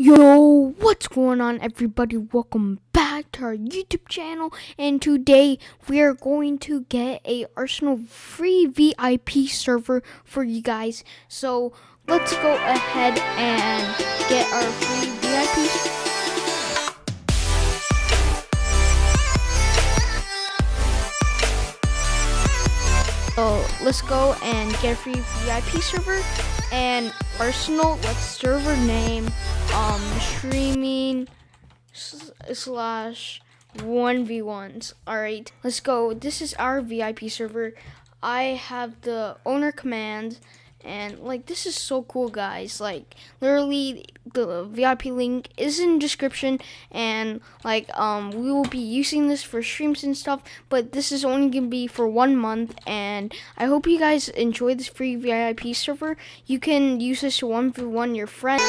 Yo, what's going on everybody? Welcome back to our YouTube channel and today we are going to get a Arsenal free VIP server for you guys. So let's go ahead and get our free VIP So let's go and get a free VIP server and Arsenal, let's server name um streaming slash 1v1s all right let's go. This is our vip server. I have the owner command and like this is so cool guys. Like literally the vip link is in description. And like um we will be using this for streams and stuff. But this is only gonna be for one month. And i hope you guys enjoy this free vip server. You can use this to one v one your friends